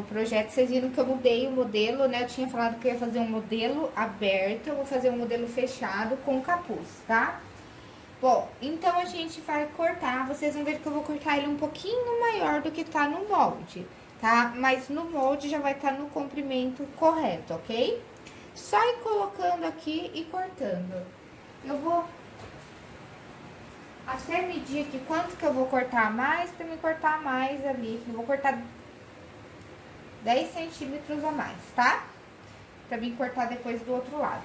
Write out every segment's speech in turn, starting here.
próximo projeto. Vocês viram que eu mudei o modelo, né? Eu tinha falado que eu ia fazer um modelo aberto, eu vou fazer um modelo fechado com capuz, tá? Bom, então a gente vai cortar, vocês vão ver que eu vou cortar ele um pouquinho maior do que tá no molde, tá? Mas no molde já vai estar tá no comprimento correto, ok? Só ir colocando aqui e cortando. Eu vou até medir aqui quanto que eu vou cortar mais, pra me cortar mais ali. Eu vou cortar 10 centímetros a mais, tá? Pra mim cortar depois do outro lado.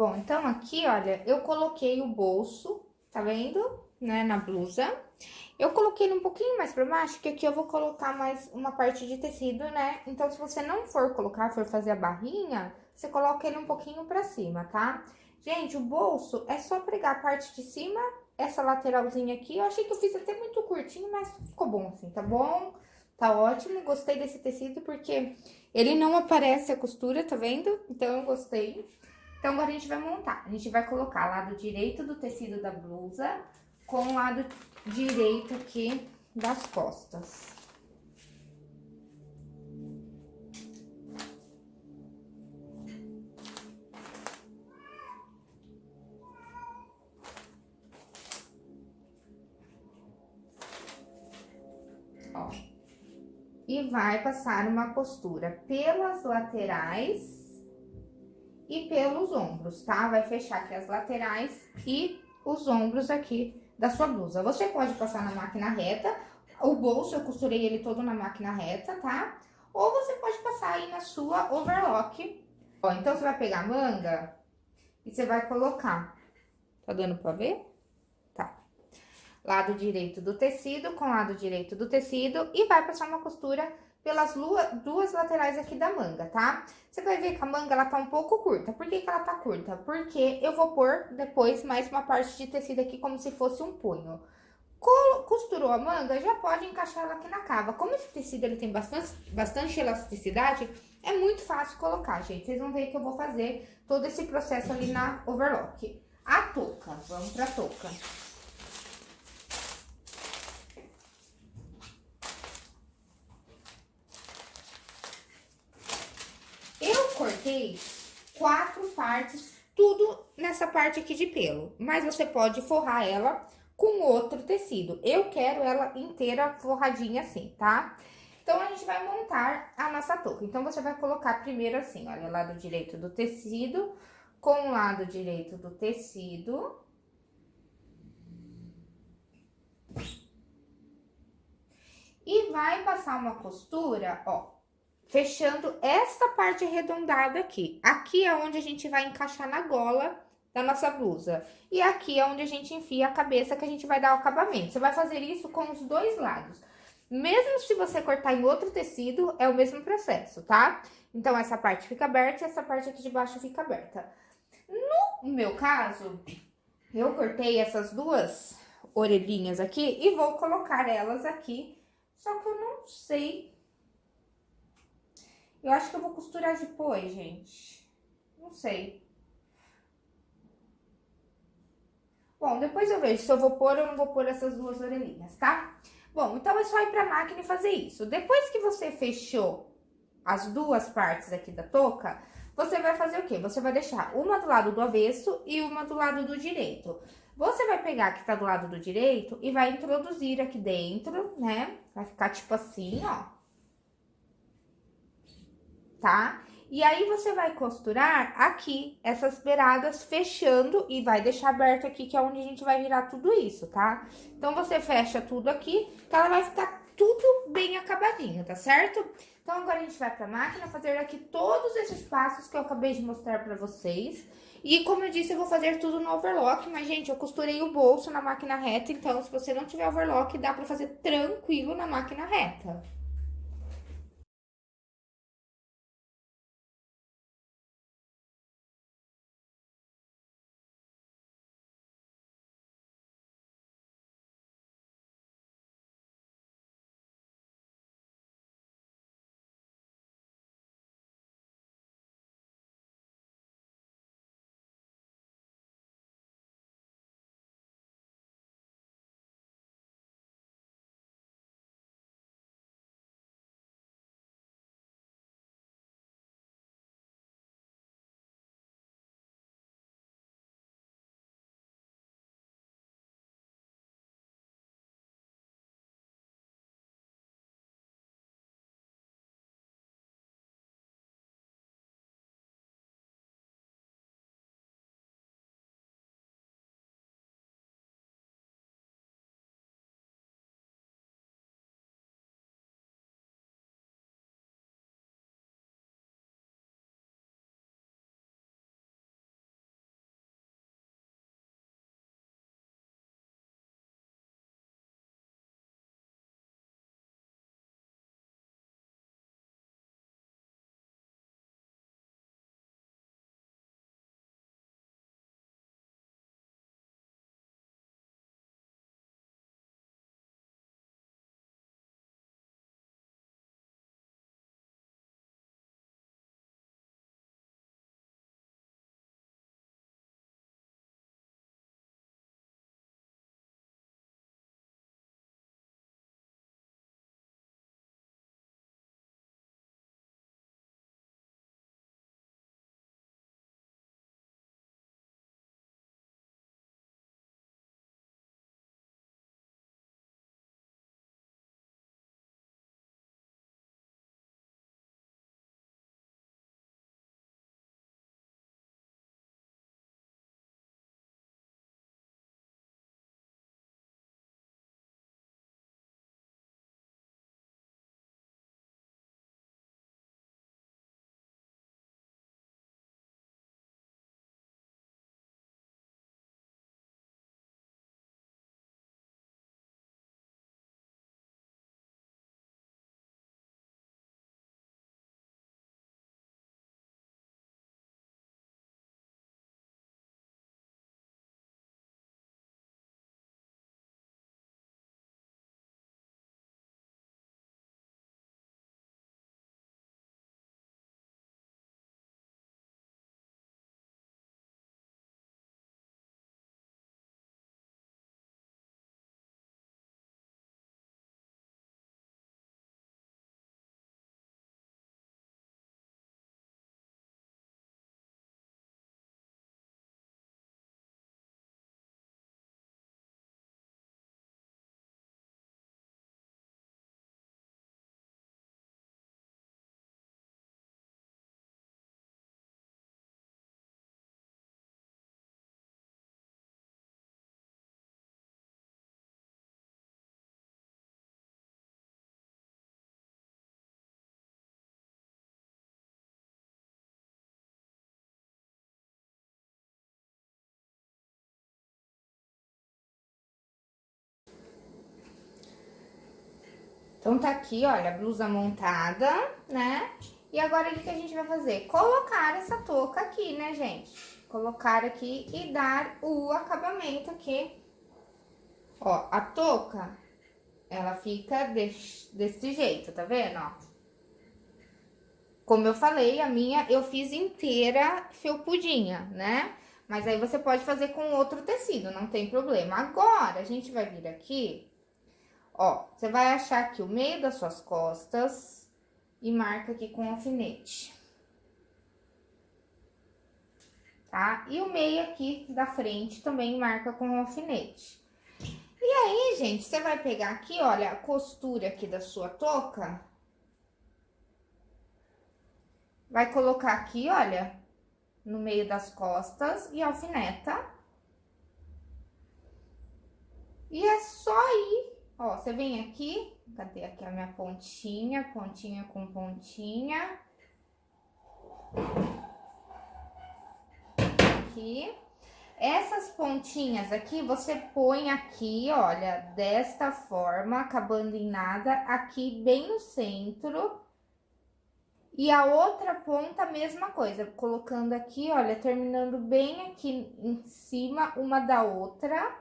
Bom, então aqui, olha, eu coloquei o bolso, tá vendo? Né, na blusa. Eu coloquei ele um pouquinho mais pra baixo, que aqui eu vou colocar mais uma parte de tecido, né? Então, se você não for colocar, for fazer a barrinha, você coloca ele um pouquinho pra cima, tá? Gente, o bolso é só pregar a parte de cima, essa lateralzinha aqui. Eu achei que eu fiz até muito curtinho, mas ficou bom assim, tá bom? Tá ótimo, gostei desse tecido porque ele não aparece a costura, tá vendo? Então, eu gostei. Então, agora a gente vai montar. A gente vai colocar lado direito do tecido da blusa com o lado direito aqui das costas. Ó. E vai passar uma costura pelas laterais e pelos ombros, tá? Vai fechar aqui as laterais e os ombros aqui da sua blusa. Você pode passar na máquina reta, o bolso eu costurei ele todo na máquina reta, tá? Ou você pode passar aí na sua overlock. Ó, então você vai pegar a manga e você vai colocar. Tá dando pra ver? Tá. Lado direito do tecido com lado direito do tecido e vai passar uma costura pelas duas laterais aqui da manga, tá? Você vai ver que a manga, ela tá um pouco curta. Por que que ela tá curta? Porque eu vou pôr depois mais uma parte de tecido aqui como se fosse um punho. Costurou a manga, já pode encaixar ela aqui na cava. Como esse tecido, ele tem bastante, bastante elasticidade, é muito fácil colocar, gente. Vocês vão ver que eu vou fazer todo esse processo ali na overlock. A touca, vamos pra touca. Cortei quatro partes, tudo nessa parte aqui de pelo. Mas você pode forrar ela com outro tecido. Eu quero ela inteira forradinha assim, tá? Então, a gente vai montar a nossa touca. Então, você vai colocar primeiro assim, olha, lado direito do tecido com o lado direito do tecido. E vai passar uma costura, ó, fechando essa parte arredondada aqui. Aqui é onde a gente vai encaixar na gola da nossa blusa. E aqui é onde a gente enfia a cabeça que a gente vai dar o acabamento. Você vai fazer isso com os dois lados. Mesmo se você cortar em outro tecido, é o mesmo processo, tá? Então, essa parte fica aberta e essa parte aqui de baixo fica aberta. No meu caso, eu cortei essas duas orelhinhas aqui e vou colocar elas aqui. Só que eu não sei. Eu acho que eu vou costurar depois, gente. Não sei. Bom, depois eu vejo se eu vou pôr ou não vou pôr essas duas orelhinhas, tá? Bom, então é só ir pra máquina e fazer isso. Depois que você fechou as duas partes aqui da touca, você vai fazer o quê? Você vai deixar uma do lado do avesso e uma do lado do direito. Você vai pegar a que tá do lado do direito e vai introduzir aqui dentro, né? Vai ficar tipo assim, ó. Tá? E aí, você vai costurar aqui, essas beiradas, fechando e vai deixar aberto aqui, que é onde a gente vai virar tudo isso, tá? Então, você fecha tudo aqui, que ela vai ficar tudo bem acabadinho, tá certo? Então, agora a gente vai pra máquina fazer aqui todos esses passos que eu acabei de mostrar pra vocês. E, como eu disse, eu vou fazer tudo no overlock, mas, gente, eu costurei o bolso na máquina reta, então, se você não tiver overlock, dá pra fazer tranquilo na máquina reta. Então, tá aqui, olha, a blusa montada, né? E agora, o que, a gente vai fazer? Colocar essa touca aqui, né, gente? Colocar aqui e dar o acabamento aqui. Ó, a touca, ela fica desse, desse jeito, tá vendo, ó? Como eu falei, a minha eu fiz inteira felpudinha, né? Mas aí você pode fazer com outro tecido, não tem problema. Agora, a gente vai vir aqui, ó, você vai achar aqui o meio das suas costas e marca aqui com alfinete. Tá? E o meio aqui da frente também marca com alfinete. E aí, gente, você vai pegar aqui, olha, a costura aqui da sua touca. Vai colocar aqui, olha, no meio das costas e alfineta. E é só ir, ó, você vem aqui, cadê aqui a minha pontinha, pontinha com pontinha. Aqui. Essas pontinhas aqui, você põe aqui, olha, desta forma, acabando em nada, aqui bem no centro e a outra ponta, mesma coisa, colocando aqui, olha, terminando bem aqui em cima uma da outra.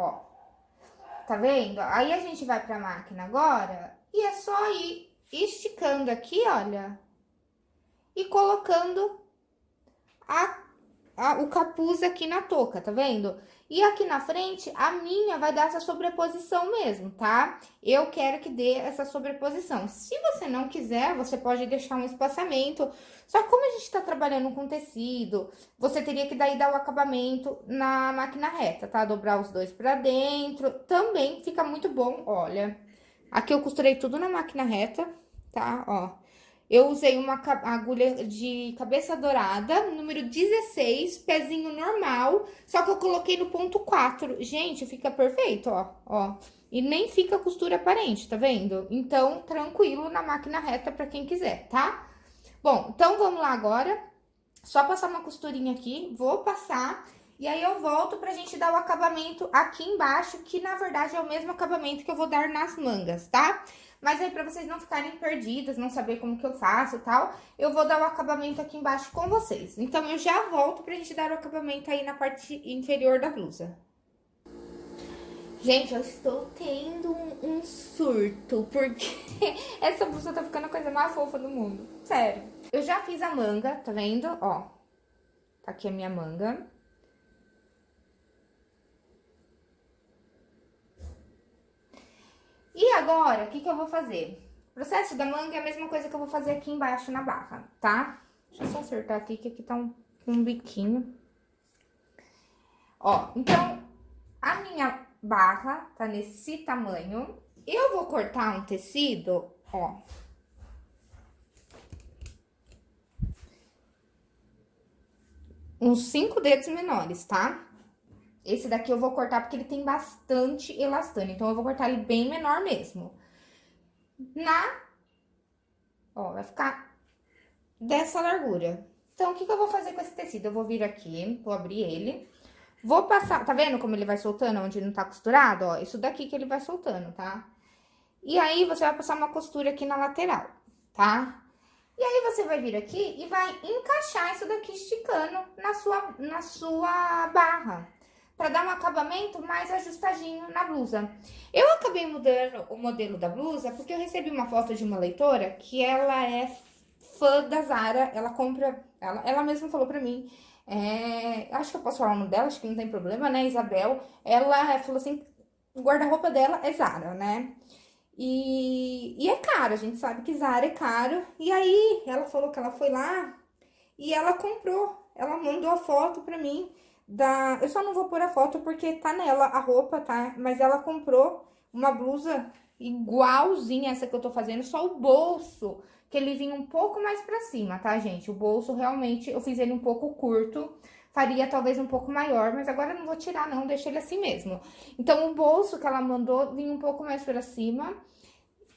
Ó, tá vendo? Aí a gente vai pra máquina agora e é só ir esticando aqui, olha, e colocando a, a, o capuz aqui na touca, tá vendo? E aqui na frente, a minha vai dar essa sobreposição mesmo, tá? Eu quero que dê essa sobreposição. Se você não quiser, você pode deixar um espaçamento. Só que como a gente tá trabalhando com tecido, você teria que daí dar o acabamento na máquina reta, tá? Dobrar os dois pra dentro. Também fica muito bom, olha. Aqui eu costurei tudo na máquina reta, tá? Ó. Eu usei uma agulha de cabeça dourada, número 16, pezinho normal, só que eu coloquei no ponto 4. Gente, fica perfeito, ó, ó. E nem fica costura aparente, tá vendo? Então, tranquilo na máquina reta pra quem quiser, tá? Bom, então vamos lá agora. Só passar uma costurinha aqui, vou passar... E aí, eu volto pra gente dar o acabamento aqui embaixo, que na verdade é o mesmo acabamento que eu vou dar nas mangas, tá? Mas aí, pra vocês não ficarem perdidas, não saber como que eu faço e tal, eu vou dar o acabamento aqui embaixo com vocês. Então, eu já volto pra gente dar o acabamento aí na parte inferior da blusa. Gente, eu estou tendo um, um surto, porque essa blusa tá ficando a coisa mais fofa do mundo. Sério. Eu já fiz a manga, tá vendo? Ó, tá aqui a minha manga. E agora, o que que eu vou fazer? O processo da manga é a mesma coisa que eu vou fazer aqui embaixo na barra, tá? Deixa eu só acertar aqui, que aqui tá um, um biquinho. Ó, então, a minha barra tá nesse tamanho. Eu vou cortar um tecido, ó. Uns cinco dedos menores, tá? Esse daqui eu vou cortar porque ele tem bastante elastano, então eu vou cortar ele bem menor mesmo. Na... Ó, vai ficar dessa largura. Então, o que que eu vou fazer com esse tecido? Eu vou vir aqui, vou abrir ele. Vou passar, tá vendo como ele vai soltando, onde não tá costurado? Ó, isso daqui que ele vai soltando, tá? E aí, você vai passar uma costura aqui na lateral, tá? E aí, você vai vir aqui e vai encaixar isso daqui esticando na sua, na sua barra para dar um acabamento mais ajustadinho na blusa. Eu acabei mudando o modelo da blusa porque eu recebi uma foto de uma leitora que ela é fã da Zara, ela compra, ela, ela mesma falou pra mim, é, acho que eu posso falar o nome dela, acho que não tem problema, né, Isabel, ela falou assim, o guarda-roupa dela é Zara, né, e, e é caro, a gente sabe que Zara é caro, e aí ela falou que ela foi lá e ela comprou, ela mandou a foto pra mim, da... Eu só não vou pôr a foto porque tá nela a roupa, tá? Mas ela comprou uma blusa igualzinha essa que eu tô fazendo, só o bolso, que ele vinha um pouco mais pra cima, tá, gente? O bolso, realmente, eu fiz ele um pouco curto, faria talvez um pouco maior, mas agora não vou tirar não, deixa ele assim mesmo. Então, o bolso que ela mandou vinha um pouco mais pra cima,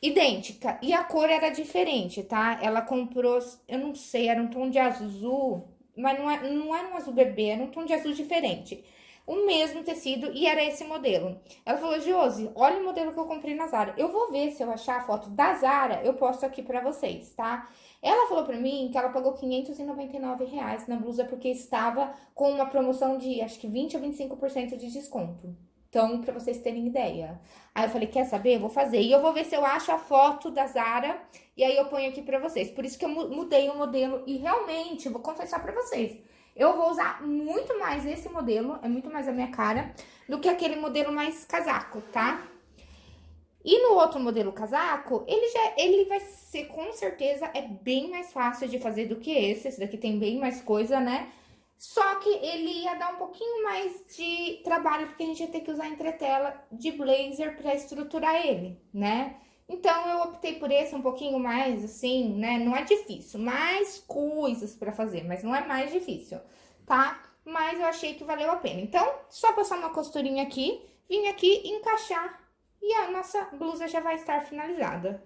idêntica, e a cor era diferente, tá? Ela comprou, eu não sei, era um tom de azul, mas não, é, não era um azul bebê, era um tom de azul diferente. O mesmo tecido e era esse modelo. Ela falou, Josi, olha o modelo que eu comprei na Zara. Eu vou ver se eu achar a foto da Zara, eu posto aqui pra vocês, tá? Ela falou pra mim que ela pagou 599 reais na blusa porque estava com uma promoção de, acho que 20 ou 25% de desconto. Então, pra vocês terem ideia. Aí eu falei, quer saber? Eu vou fazer. E eu vou ver se eu acho a foto da Zara e aí eu ponho aqui pra vocês. Por isso que eu mudei o modelo e realmente, vou confessar pra vocês, eu vou usar muito mais esse modelo, é muito mais a minha cara, do que aquele modelo mais casaco, tá? E no outro modelo casaco, ele já ele vai ser, com certeza, é bem mais fácil de fazer do que esse. Esse daqui tem bem mais coisa, né? Só que ele ia dar um pouquinho mais de trabalho, porque a gente ia ter que usar entretela de blazer pra estruturar ele, né? Então, eu optei por esse um pouquinho mais, assim, né? Não é difícil, mais coisas pra fazer, mas não é mais difícil, tá? Mas eu achei que valeu a pena. Então, só passar uma costurinha aqui, vim aqui encaixar e a nossa blusa já vai estar finalizada.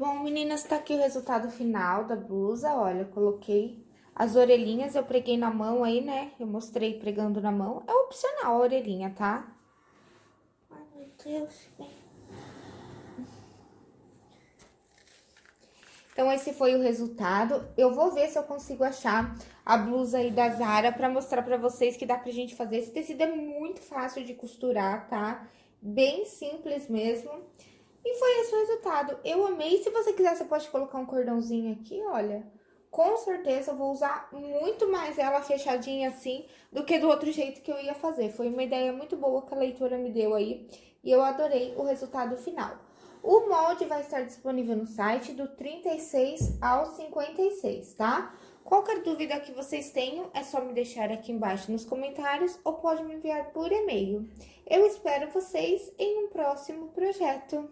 Bom, meninas, tá aqui o resultado final da blusa, olha, eu coloquei as orelhinhas, eu preguei na mão aí, né? Eu mostrei pregando na mão, é opcional a orelhinha, tá? Ai, meu Deus, Então, esse foi o resultado. Eu vou ver se eu consigo achar a blusa aí da Zara pra mostrar pra vocês que dá pra gente fazer. Esse tecido é muito fácil de costurar, tá? Bem simples mesmo. E foi esse o resultado. Eu amei. Se você quiser, você pode colocar um cordãozinho aqui, olha. Com certeza eu vou usar muito mais ela fechadinha assim do que do outro jeito que eu ia fazer. Foi uma ideia muito boa que a leitura me deu aí e eu adorei o resultado final. O molde vai estar disponível no site do 36 ao 56, tá? Qualquer dúvida que vocês tenham, é só me deixar aqui embaixo nos comentários ou pode me enviar por e-mail. Eu espero vocês em um próximo projeto.